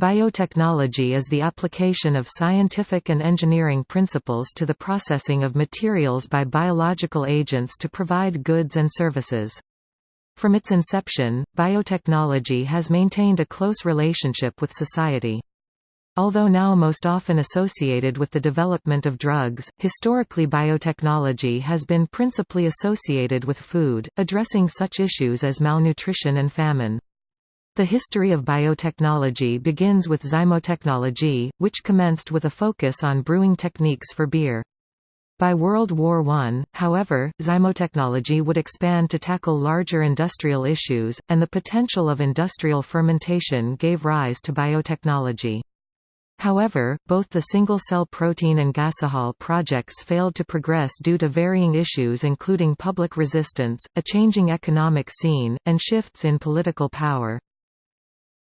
Biotechnology is the application of scientific and engineering principles to the processing of materials by biological agents to provide goods and services. From its inception, biotechnology has maintained a close relationship with society. Although now most often associated with the development of drugs, historically biotechnology has been principally associated with food, addressing such issues as malnutrition and famine. The history of biotechnology begins with zymotechnology, which commenced with a focus on brewing techniques for beer. By World War I, however, zymotechnology would expand to tackle larger industrial issues, and the potential of industrial fermentation gave rise to biotechnology. However, both the single-cell protein and gasohol projects failed to progress due to varying issues including public resistance, a changing economic scene, and shifts in political power.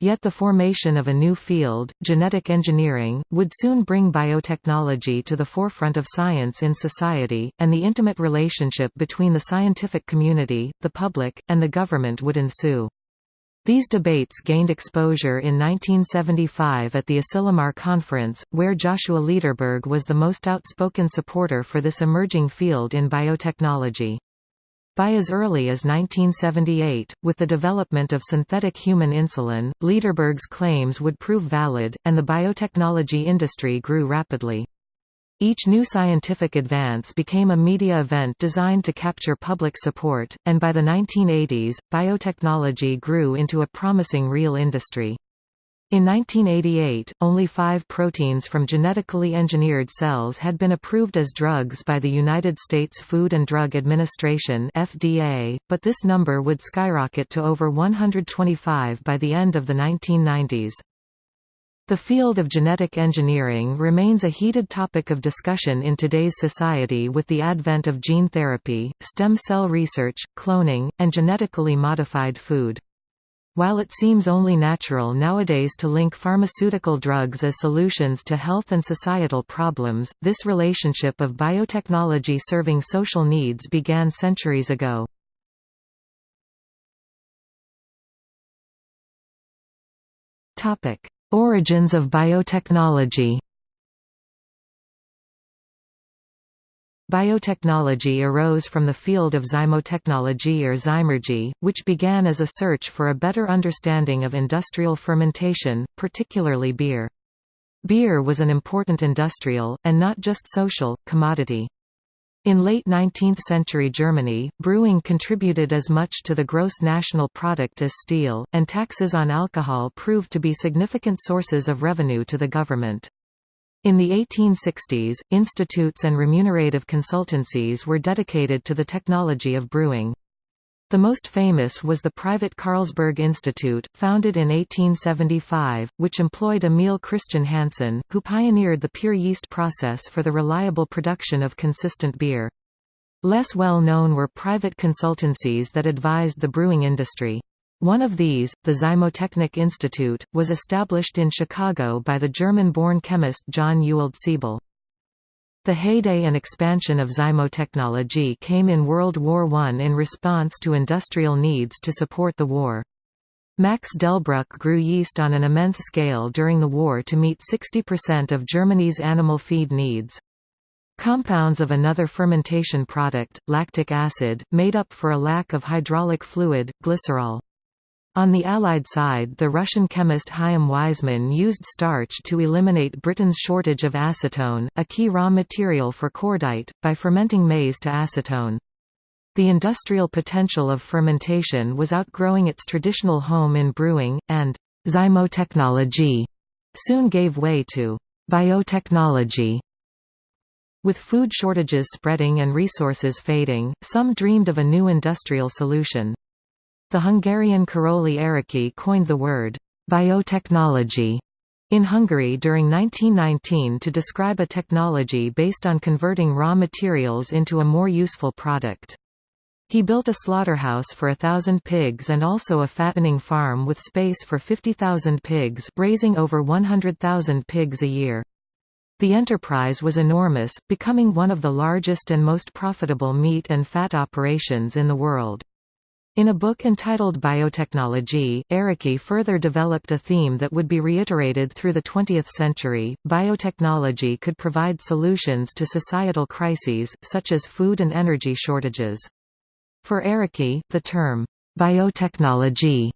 Yet the formation of a new field, genetic engineering, would soon bring biotechnology to the forefront of science in society, and the intimate relationship between the scientific community, the public, and the government would ensue. These debates gained exposure in 1975 at the Asilomar Conference, where Joshua Lederberg was the most outspoken supporter for this emerging field in biotechnology. By as early as 1978, with the development of synthetic human insulin, Lederberg's claims would prove valid, and the biotechnology industry grew rapidly. Each new scientific advance became a media event designed to capture public support, and by the 1980s, biotechnology grew into a promising real industry. In 1988, only five proteins from genetically engineered cells had been approved as drugs by the United States Food and Drug Administration FDA, but this number would skyrocket to over 125 by the end of the 1990s. The field of genetic engineering remains a heated topic of discussion in today's society with the advent of gene therapy, stem cell research, cloning, and genetically modified food. While it seems only natural nowadays to link pharmaceutical drugs as solutions to health and societal problems, this relationship of biotechnology serving social needs began centuries ago. Origins of biotechnology Biotechnology arose from the field of zymotechnology or zymurgy, which began as a search for a better understanding of industrial fermentation, particularly beer. Beer was an important industrial, and not just social, commodity. In late 19th-century Germany, brewing contributed as much to the gross national product as steel, and taxes on alcohol proved to be significant sources of revenue to the government. In the 1860s, institutes and remunerative consultancies were dedicated to the technology of brewing. The most famous was the private Carlsberg Institute, founded in 1875, which employed Emil Christian Hansen, who pioneered the pure yeast process for the reliable production of consistent beer. Less well known were private consultancies that advised the brewing industry. One of these, the Zymotechnik Institute, was established in Chicago by the German-born chemist John Ewald Siebel. The heyday and expansion of zymotechnology came in World War I in response to industrial needs to support the war. Max Delbruck grew yeast on an immense scale during the war to meet 60% of Germany's animal feed needs. Compounds of another fermentation product, lactic acid, made up for a lack of hydraulic fluid, glycerol. On the Allied side the Russian chemist Chaim Weizmann used starch to eliminate Britain's shortage of acetone, a key raw material for cordite, by fermenting maize to acetone. The industrial potential of fermentation was outgrowing its traditional home in brewing, and «zymotechnology» soon gave way to «biotechnology». With food shortages spreading and resources fading, some dreamed of a new industrial solution. The Hungarian Karoly Ereky coined the word biotechnology in Hungary during 1919 to describe a technology based on converting raw materials into a more useful product. He built a slaughterhouse for a thousand pigs and also a fattening farm with space for 50,000 pigs, raising over 100,000 pigs a year. The enterprise was enormous, becoming one of the largest and most profitable meat and fat operations in the world. In a book entitled Biotechnology, Ereky further developed a theme that would be reiterated through the 20th century. Biotechnology could provide solutions to societal crises, such as food and energy shortages. For Ereky, the term, biotechnology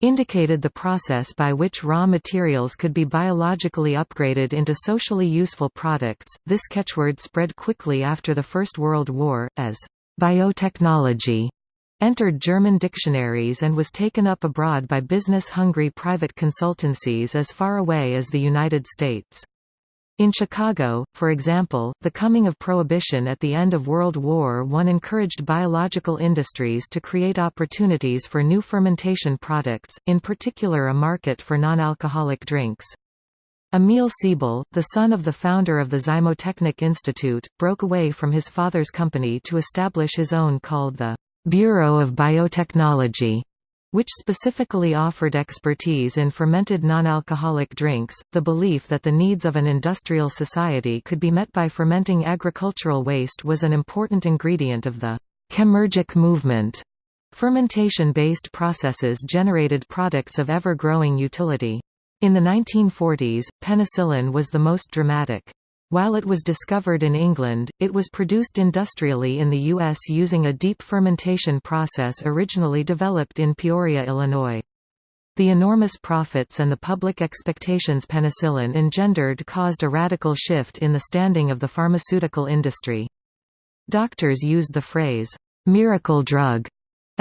indicated the process by which raw materials could be biologically upgraded into socially useful products. This catchword spread quickly after the First World War, as biotechnology entered German dictionaries and was taken up abroad by business-hungry private consultancies as far away as the United States. In Chicago, for example, the coming of Prohibition at the end of World War I encouraged biological industries to create opportunities for new fermentation products, in particular a market for non-alcoholic drinks. Emil Siebel, the son of the founder of the Zymotechnik Institute, broke away from his father's company to establish his own called the Bureau of Biotechnology, which specifically offered expertise in fermented non-alcoholic drinks. The belief that the needs of an industrial society could be met by fermenting agricultural waste was an important ingredient of the chemurgic movement. Fermentation-based processes generated products of ever-growing utility. In the 1940s, penicillin was the most dramatic. While it was discovered in England, it was produced industrially in the U.S. using a deep fermentation process originally developed in Peoria, Illinois. The enormous profits and the public expectations penicillin engendered caused a radical shift in the standing of the pharmaceutical industry. Doctors used the phrase, "'miracle drug'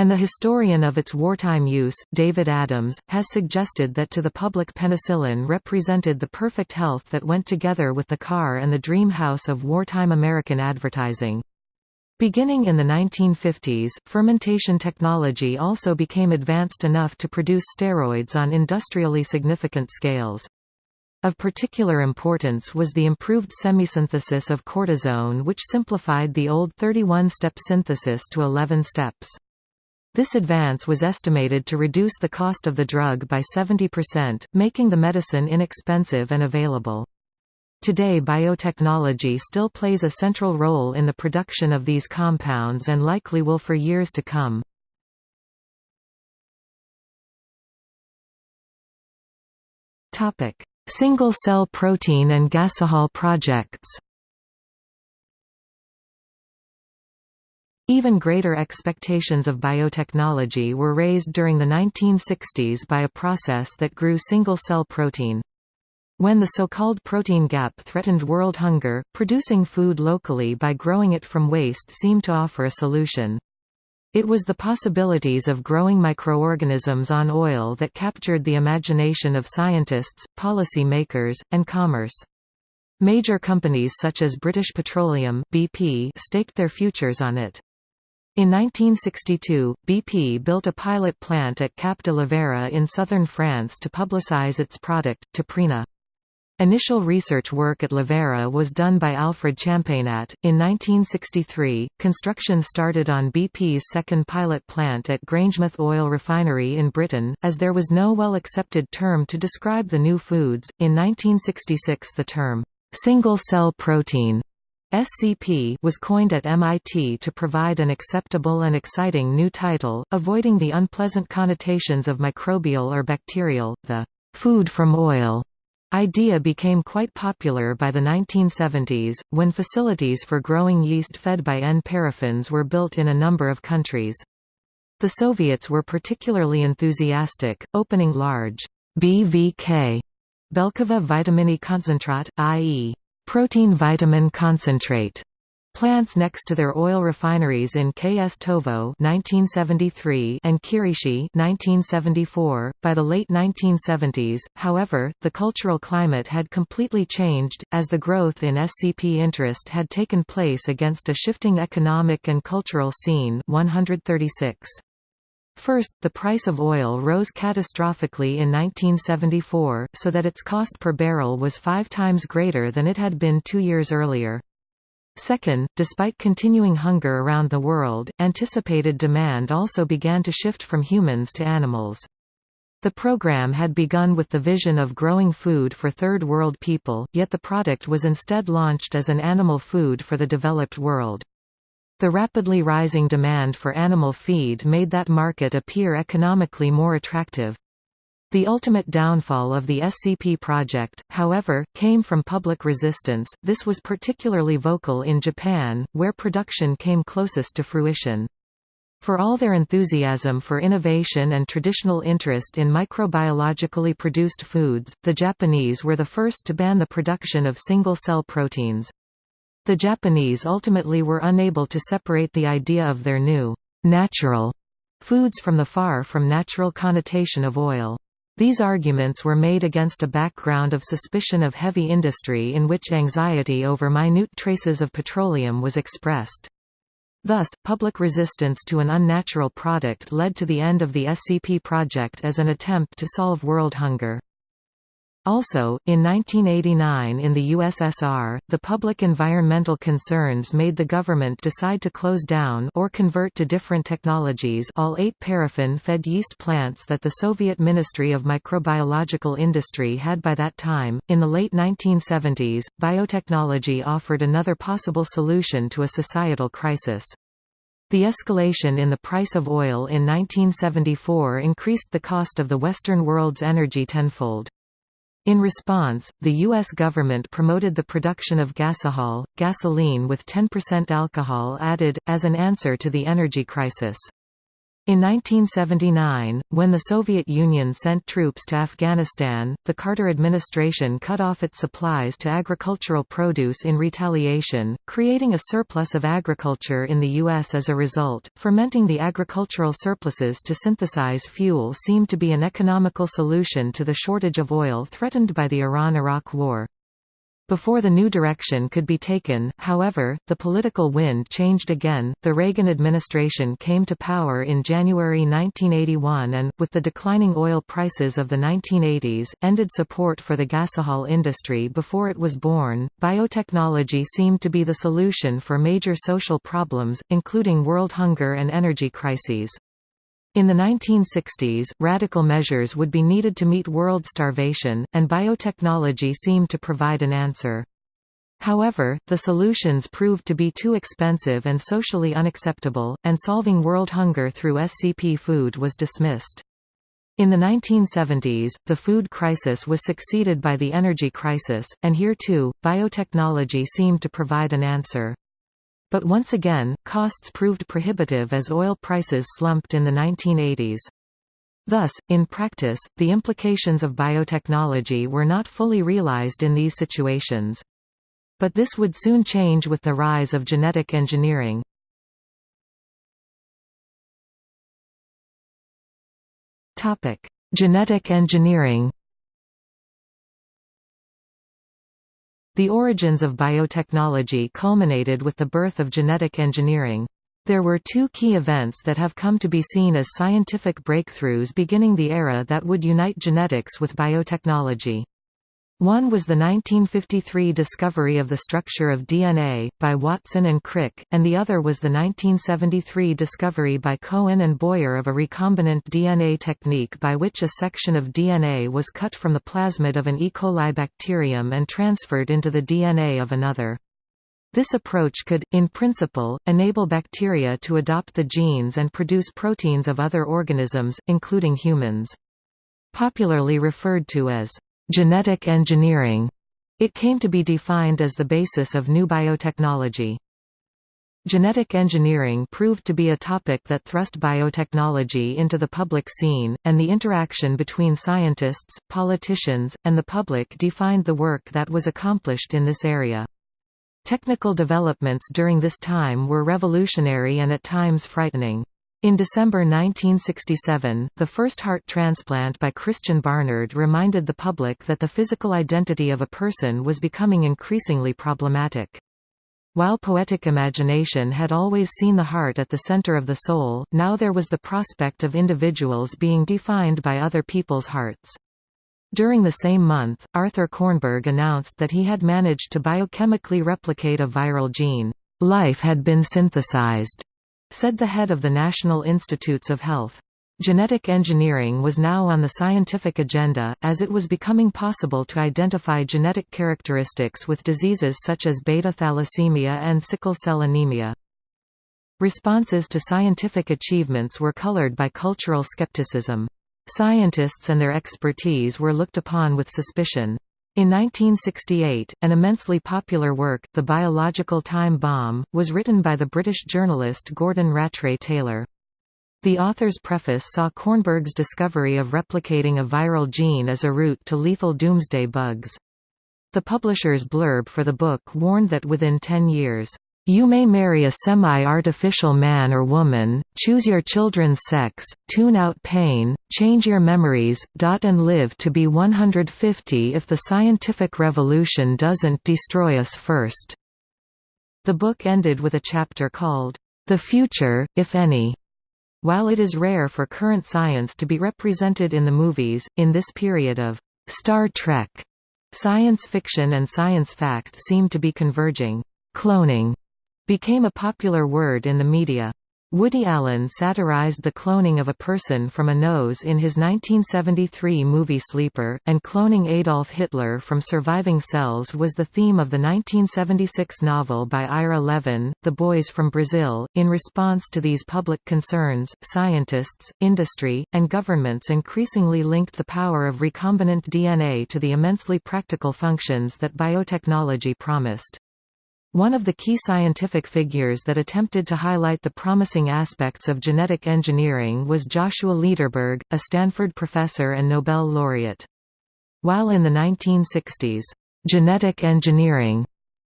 and the historian of its wartime use, David Adams, has suggested that to the public penicillin represented the perfect health that went together with the car and the dream house of wartime American advertising. Beginning in the 1950s, fermentation technology also became advanced enough to produce steroids on industrially significant scales. Of particular importance was the improved semisynthesis of cortisone which simplified the old 31-step synthesis to 11 steps. This advance was estimated to reduce the cost of the drug by 70%, making the medicine inexpensive and available. Today biotechnology still plays a central role in the production of these compounds and likely will for years to come. Single-cell protein and gasohol projects Even greater expectations of biotechnology were raised during the 1960s by a process that grew single-cell protein. When the so-called protein gap threatened world hunger, producing food locally by growing it from waste seemed to offer a solution. It was the possibilities of growing microorganisms on oil that captured the imagination of scientists, policy makers, and commerce. Major companies such as British Petroleum BP staked their futures on it. In 1962, BP built a pilot plant at Cap de Lavera in southern France to publicize its product, Toprina. Initial research work at Lavera was done by Alfred Champagnat. In 1963, construction started on BP's second pilot plant at Grangemouth Oil Refinery in Britain. As there was no well accepted term to describe the new foods, in 1966 the term single cell protein SCP was coined at MIT to provide an acceptable and exciting new title, avoiding the unpleasant connotations of microbial or bacterial. The food from oil idea became quite popular by the 1970s, when facilities for growing yeast fed by N-paraffins were built in a number of countries. The Soviets were particularly enthusiastic, opening large BVK Belkovo vitaminy concentrat, i.e. Protein vitamin concentrate plants next to their oil refineries in Kstovo (1973) and Kirishi (1974). By the late 1970s, however, the cultural climate had completely changed as the growth in SCP interest had taken place against a shifting economic and cultural scene. 136. First, the price of oil rose catastrophically in 1974, so that its cost per barrel was five times greater than it had been two years earlier. Second, despite continuing hunger around the world, anticipated demand also began to shift from humans to animals. The program had begun with the vision of growing food for Third World people, yet the product was instead launched as an animal food for the developed world. The rapidly rising demand for animal feed made that market appear economically more attractive. The ultimate downfall of the SCP project, however, came from public resistance, this was particularly vocal in Japan, where production came closest to fruition. For all their enthusiasm for innovation and traditional interest in microbiologically produced foods, the Japanese were the first to ban the production of single-cell proteins. The Japanese ultimately were unable to separate the idea of their new, natural foods from the far from natural connotation of oil. These arguments were made against a background of suspicion of heavy industry in which anxiety over minute traces of petroleum was expressed. Thus, public resistance to an unnatural product led to the end of the SCP project as an attempt to solve world hunger. Also, in 1989 in the USSR, the public environmental concerns made the government decide to close down or convert to different technologies all eight paraffin-fed yeast plants that the Soviet Ministry of Microbiological Industry had by that time. In the late 1970s, biotechnology offered another possible solution to a societal crisis. The escalation in the price of oil in 1974 increased the cost of the Western world's energy tenfold. In response, the U.S. government promoted the production of gasohol, gasoline with 10% alcohol added, as an answer to the energy crisis. In 1979, when the Soviet Union sent troops to Afghanistan, the Carter administration cut off its supplies to agricultural produce in retaliation, creating a surplus of agriculture in the U.S. as a result. Fermenting the agricultural surpluses to synthesize fuel seemed to be an economical solution to the shortage of oil threatened by the Iran–Iraq War. Before the new direction could be taken, however, the political wind changed again. The Reagan administration came to power in January 1981 and, with the declining oil prices of the 1980s, ended support for the gasohol industry before it was born. Biotechnology seemed to be the solution for major social problems, including world hunger and energy crises. In the 1960s, radical measures would be needed to meet world starvation, and biotechnology seemed to provide an answer. However, the solutions proved to be too expensive and socially unacceptable, and solving world hunger through SCP food was dismissed. In the 1970s, the food crisis was succeeded by the energy crisis, and here too, biotechnology seemed to provide an answer. But once again, costs proved prohibitive as oil prices slumped in the 1980s. Thus, in practice, the implications of biotechnology were not fully realized in these situations. But this would soon change with the rise of genetic engineering. Genetic engineering The origins of biotechnology culminated with the birth of genetic engineering. There were two key events that have come to be seen as scientific breakthroughs beginning the era that would unite genetics with biotechnology. One was the 1953 discovery of the structure of DNA, by Watson and Crick, and the other was the 1973 discovery by Cohen and Boyer of a recombinant DNA technique by which a section of DNA was cut from the plasmid of an E. coli bacterium and transferred into the DNA of another. This approach could, in principle, enable bacteria to adopt the genes and produce proteins of other organisms, including humans. Popularly referred to as genetic engineering. It came to be defined as the basis of new biotechnology. Genetic engineering proved to be a topic that thrust biotechnology into the public scene, and the interaction between scientists, politicians, and the public defined the work that was accomplished in this area. Technical developments during this time were revolutionary and at times frightening. In December 1967, the first heart transplant by Christiaan Barnard reminded the public that the physical identity of a person was becoming increasingly problematic. While poetic imagination had always seen the heart at the center of the soul, now there was the prospect of individuals being defined by other people's hearts. During the same month, Arthur Kornberg announced that he had managed to biochemically replicate a viral gene. Life had been synthesized said the head of the National Institutes of Health. Genetic engineering was now on the scientific agenda, as it was becoming possible to identify genetic characteristics with diseases such as beta thalassemia and sickle cell anemia. Responses to scientific achievements were colored by cultural skepticism. Scientists and their expertise were looked upon with suspicion. In 1968, an immensely popular work, The Biological Time Bomb, was written by the British journalist Gordon Rattray Taylor. The author's preface saw Kornberg's discovery of replicating a viral gene as a route to lethal doomsday bugs. The publisher's blurb for the book warned that within 10 years, you may marry a semi-artificial man or woman, choose your children's sex, tune out pain, change your memories, dot and live to be 150 if the scientific revolution doesn't destroy us first." The book ended with a chapter called, The Future, If Any. While it is rare for current science to be represented in the movies, in this period of Star Trek, science fiction and science fact seem to be converging. Cloning became a popular word in the media. Woody Allen satirized the cloning of a person from a nose in his 1973 movie Sleeper, and cloning Adolf Hitler from surviving cells was the theme of the 1976 novel by Ira Levin, The Boys from Brazil. In response to these public concerns, scientists, industry, and governments increasingly linked the power of recombinant DNA to the immensely practical functions that biotechnology promised. One of the key scientific figures that attempted to highlight the promising aspects of genetic engineering was Joshua Lederberg, a Stanford professor and Nobel laureate. While in the 1960s, genetic engineering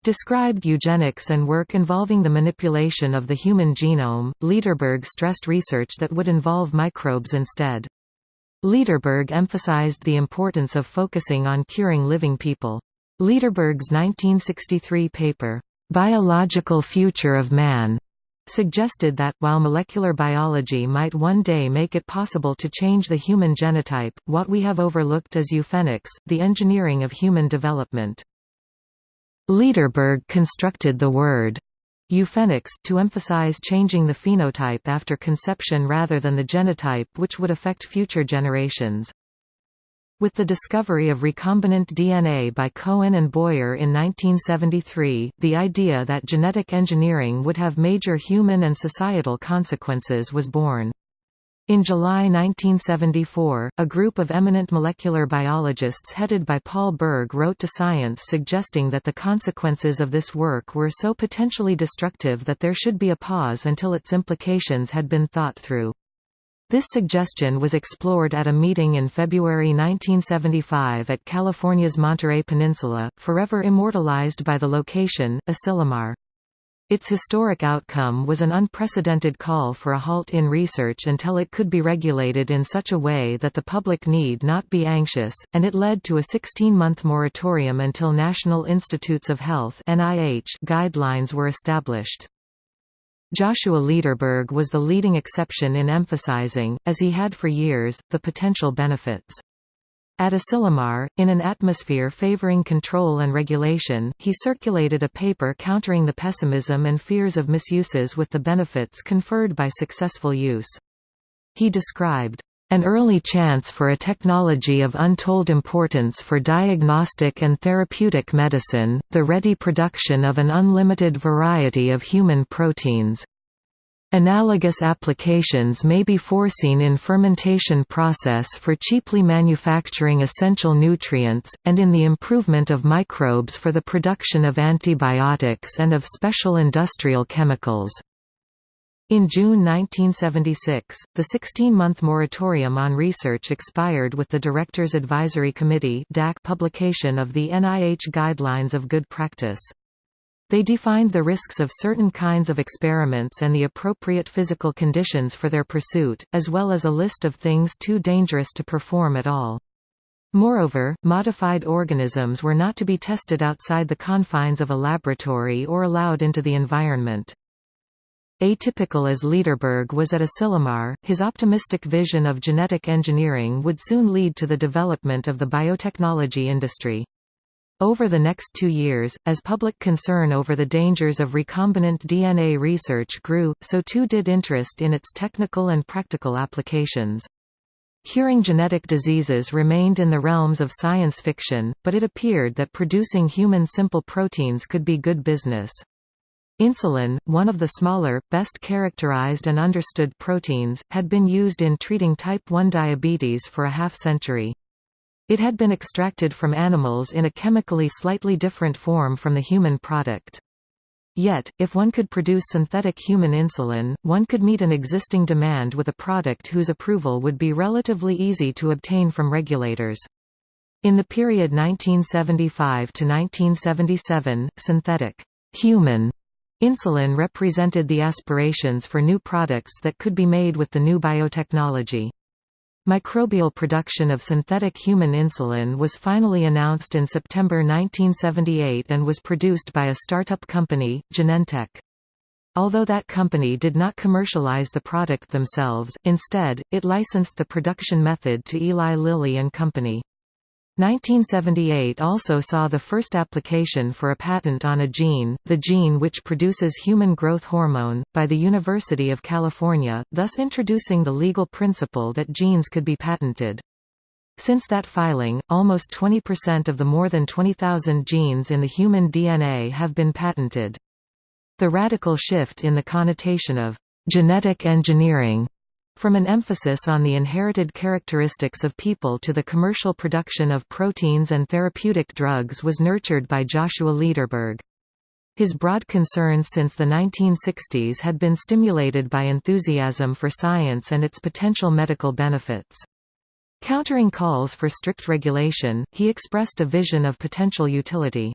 described eugenics and work involving the manipulation of the human genome, Lederberg stressed research that would involve microbes instead. Lederberg emphasized the importance of focusing on curing living people. Lederberg's 1963 paper, Biological Future of Man suggested that, while molecular biology might one day make it possible to change the human genotype, what we have overlooked is euphenics, the engineering of human development. Lederberg constructed the word euphenics to emphasize changing the phenotype after conception rather than the genotype which would affect future generations. With the discovery of recombinant DNA by Cohen and Boyer in 1973, the idea that genetic engineering would have major human and societal consequences was born. In July 1974, a group of eminent molecular biologists headed by Paul Berg wrote to Science suggesting that the consequences of this work were so potentially destructive that there should be a pause until its implications had been thought through. This suggestion was explored at a meeting in February 1975 at California's Monterey Peninsula, forever immortalized by the location, Asilomar. Its historic outcome was an unprecedented call for a halt in research until it could be regulated in such a way that the public need not be anxious, and it led to a 16-month moratorium until National Institutes of Health guidelines were established. Joshua Lederberg was the leading exception in emphasizing, as he had for years, the potential benefits. At Asilomar, in an atmosphere favoring control and regulation, he circulated a paper countering the pessimism and fears of misuses with the benefits conferred by successful use. He described, an early chance for a technology of untold importance for diagnostic and therapeutic medicine, the ready production of an unlimited variety of human proteins. Analogous applications may be foreseen in fermentation process for cheaply manufacturing essential nutrients, and in the improvement of microbes for the production of antibiotics and of special industrial chemicals. In June 1976, the 16-month moratorium on research expired with the Directors Advisory Committee publication of the NIH Guidelines of Good Practice. They defined the risks of certain kinds of experiments and the appropriate physical conditions for their pursuit, as well as a list of things too dangerous to perform at all. Moreover, modified organisms were not to be tested outside the confines of a laboratory or allowed into the environment. Atypical as Lederberg was at Asilomar, his optimistic vision of genetic engineering would soon lead to the development of the biotechnology industry. Over the next two years, as public concern over the dangers of recombinant DNA research grew, so too did interest in its technical and practical applications. Curing genetic diseases remained in the realms of science fiction, but it appeared that producing human simple proteins could be good business. Insulin, one of the smaller, best characterized and understood proteins, had been used in treating type 1 diabetes for a half-century. It had been extracted from animals in a chemically slightly different form from the human product. Yet, if one could produce synthetic human insulin, one could meet an existing demand with a product whose approval would be relatively easy to obtain from regulators. In the period 1975 to 1977, synthetic human Insulin represented the aspirations for new products that could be made with the new biotechnology. Microbial production of synthetic human insulin was finally announced in September 1978 and was produced by a startup company, Genentech. Although that company did not commercialize the product themselves, instead, it licensed the production method to Eli Lilly and Company. 1978 also saw the first application for a patent on a gene, the gene which produces human growth hormone, by the University of California, thus introducing the legal principle that genes could be patented. Since that filing, almost 20% of the more than 20,000 genes in the human DNA have been patented. The radical shift in the connotation of genetic engineering from an emphasis on the inherited characteristics of people to the commercial production of proteins and therapeutic drugs was nurtured by Joshua Lederberg. His broad concerns since the 1960s had been stimulated by enthusiasm for science and its potential medical benefits. Countering calls for strict regulation, he expressed a vision of potential utility.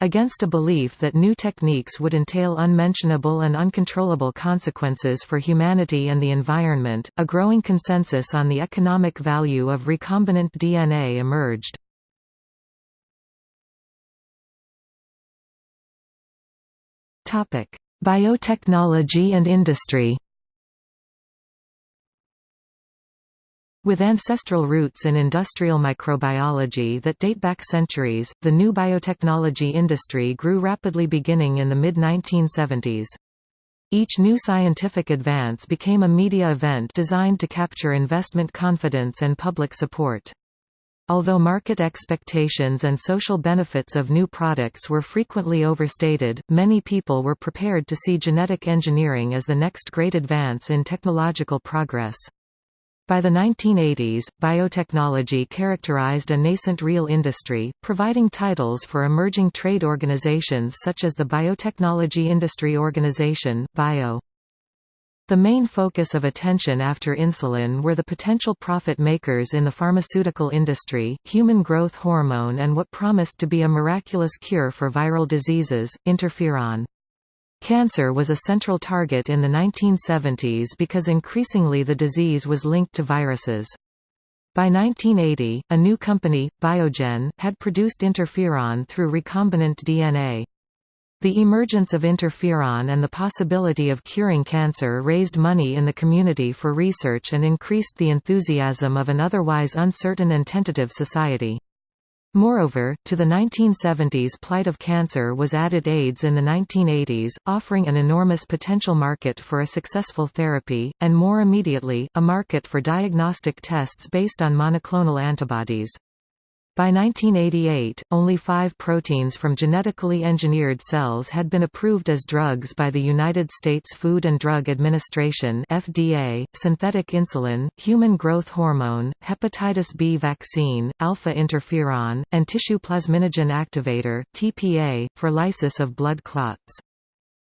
Against a belief that new techniques would entail unmentionable and uncontrollable consequences for humanity and the environment, a growing consensus on the economic value of recombinant DNA emerged. Biotechnology and industry With ancestral roots in industrial microbiology that date back centuries, the new biotechnology industry grew rapidly beginning in the mid-1970s. Each new scientific advance became a media event designed to capture investment confidence and public support. Although market expectations and social benefits of new products were frequently overstated, many people were prepared to see genetic engineering as the next great advance in technological progress. By the 1980s, biotechnology characterized a nascent real industry, providing titles for emerging trade organizations such as the Biotechnology Industry Organization BIO. The main focus of attention after insulin were the potential profit makers in the pharmaceutical industry, human growth hormone and what promised to be a miraculous cure for viral diseases, interferon. Cancer was a central target in the 1970s because increasingly the disease was linked to viruses. By 1980, a new company, Biogen, had produced interferon through recombinant DNA. The emergence of interferon and the possibility of curing cancer raised money in the community for research and increased the enthusiasm of an otherwise uncertain and tentative society. Moreover, to the 1970s plight of cancer was added AIDS in the 1980s, offering an enormous potential market for a successful therapy, and more immediately, a market for diagnostic tests based on monoclonal antibodies. By 1988, only five proteins from genetically engineered cells had been approved as drugs by the United States Food and Drug Administration FDA, synthetic insulin, human growth hormone, hepatitis B vaccine, alpha interferon, and tissue plasminogen activator TPA, for lysis of blood clots.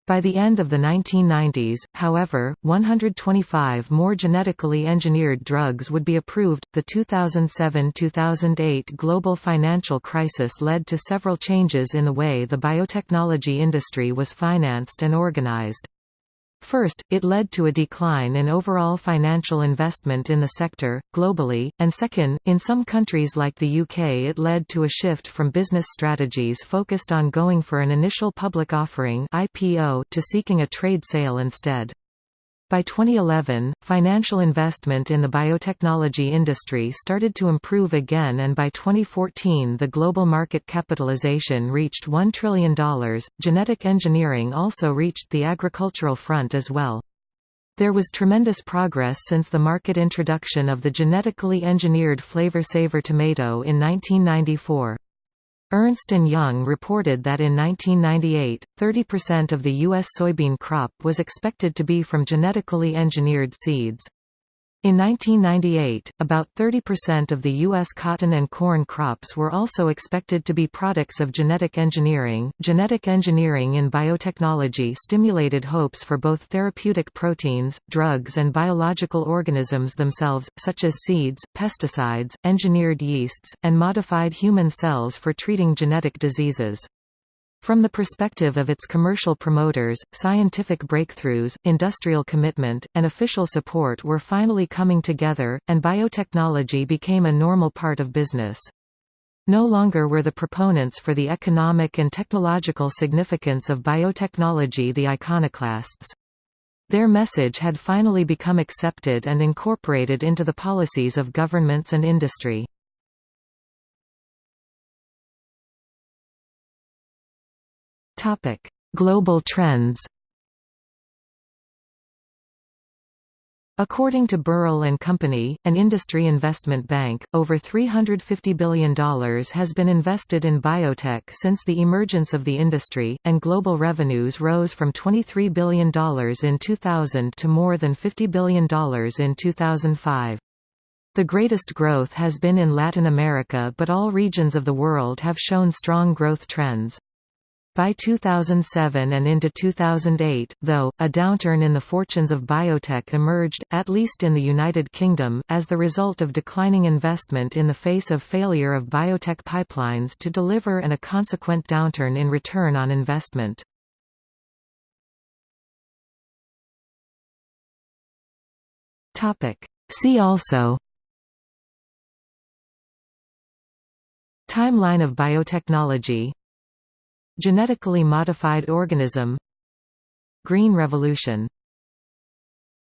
By the end of the 1990s, however, 125 more genetically engineered drugs would be approved. The 2007-2008 global financial crisis led to several changes in the way the biotechnology industry was financed and organized. First, it led to a decline in overall financial investment in the sector, globally, and second, in some countries like the UK it led to a shift from business strategies focused on going for an initial public offering to seeking a trade sale instead. By 2011, financial investment in the biotechnology industry started to improve again and by 2014 the global market capitalization reached $1 trillion. Genetic engineering also reached the agricultural front as well. There was tremendous progress since the market introduction of the genetically engineered Flavr Savr tomato in 1994. Ernst & Young reported that in 1998, 30% of the U.S. soybean crop was expected to be from genetically engineered seeds. In 1998, about 30% of the U.S. cotton and corn crops were also expected to be products of genetic engineering. Genetic engineering in biotechnology stimulated hopes for both therapeutic proteins, drugs, and biological organisms themselves, such as seeds, pesticides, engineered yeasts, and modified human cells for treating genetic diseases. From the perspective of its commercial promoters, scientific breakthroughs, industrial commitment, and official support were finally coming together, and biotechnology became a normal part of business. No longer were the proponents for the economic and technological significance of biotechnology the iconoclasts. Their message had finally become accepted and incorporated into the policies of governments and industry. Topic: Global trends. According to Burrill and Company, an industry investment bank, over $350 billion has been invested in biotech since the emergence of the industry, and global revenues rose from $23 billion in 2000 to more than $50 billion in 2005. The greatest growth has been in Latin America but all regions of the world have shown strong growth trends. By 2007 and into 2008, though, a downturn in the fortunes of biotech emerged, at least in the United Kingdom, as the result of declining investment in the face of failure of biotech pipelines to deliver and a consequent downturn in return on investment. See also Timeline of biotechnology Genetically modified organism. Green Revolution